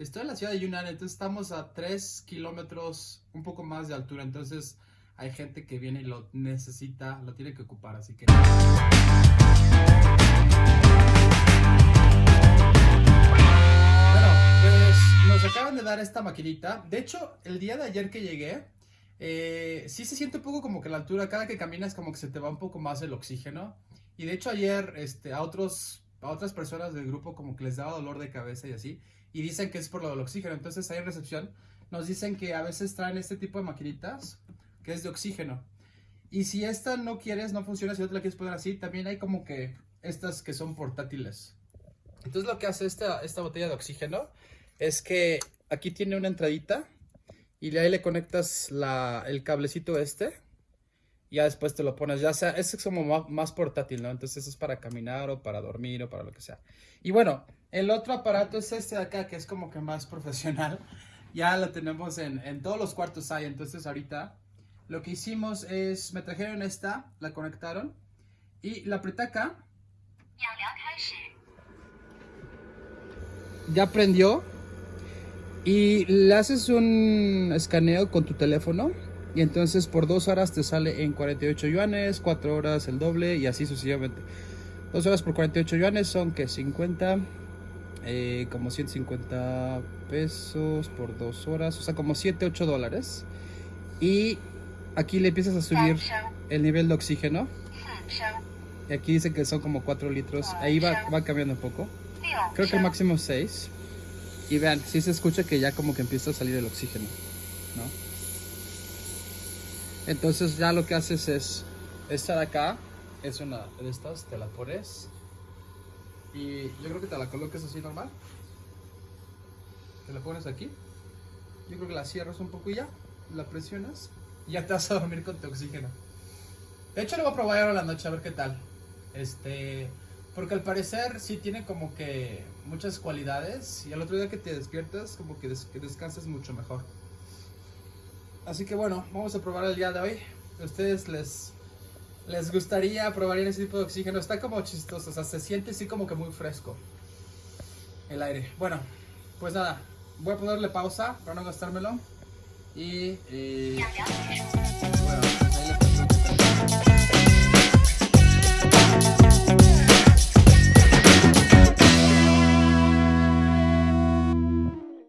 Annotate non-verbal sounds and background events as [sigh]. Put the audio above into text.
Estoy en la ciudad de Yunnan, entonces estamos a 3 kilómetros, un poco más de altura, entonces hay gente que viene y lo necesita, lo tiene que ocupar, así que... Bueno, pues nos acaban de dar esta maquinita. De hecho, el día de ayer que llegué, eh, sí se siente un poco como que la altura, cada que caminas como que se te va un poco más el oxígeno. Y de hecho ayer este, a, otros, a otras personas del grupo como que les daba dolor de cabeza y así. Y dicen que es por lo del oxígeno. Entonces ahí en recepción nos dicen que a veces traen este tipo de maquinitas que es de oxígeno. Y si esta no quieres, no funciona, si no te la quieres poner así, también hay como que estas que son portátiles. Entonces lo que hace esta, esta botella de oxígeno es que aquí tiene una entradita y ahí le conectas la, el cablecito este. Ya después te lo pones, ya sea, es como más portátil, ¿no? Entonces es para caminar o para dormir o para lo que sea. Y bueno, el otro aparato es este de acá, que es como que más [laughs] profesional. Ya lo tenemos en, en todos los cuartos hay, entonces ahorita lo que hicimos es, me trajeron esta, la conectaron y la apreté acá. Ya prendió y le haces un escaneo con tu teléfono y entonces por dos horas te sale en 48 yuanes, cuatro horas el doble y así sucesivamente. Dos horas por 48 yuanes son que 50, eh, como 150 pesos por dos horas, o sea como 7, 8 dólares. Y aquí le empiezas a subir el nivel de oxígeno. Y aquí dice que son como 4 litros. Ahí va, va cambiando un poco. Creo que el máximo es 6. Y vean, si se escucha que ya como que empieza a salir el oxígeno. ¿no? Entonces ya lo que haces es, esta de acá es una de estas, te la pones. Y yo creo que te la coloques así normal. Te la pones aquí. Yo creo que la cierras un poco y ya. La presionas y ya te vas a dormir con tu oxígeno. De hecho lo voy a probar ahora la noche a ver qué tal. Este, porque al parecer sí tiene como que muchas cualidades y al otro día que te despiertas como que, des que descansas mucho mejor. Así que bueno, vamos a probar el día de hoy. ¿A ustedes les, les gustaría probar ese tipo de oxígeno? Está como chistoso, o sea, se siente así como que muy fresco el aire. Bueno, pues nada, voy a ponerle pausa para no gastármelo. Y... Eh...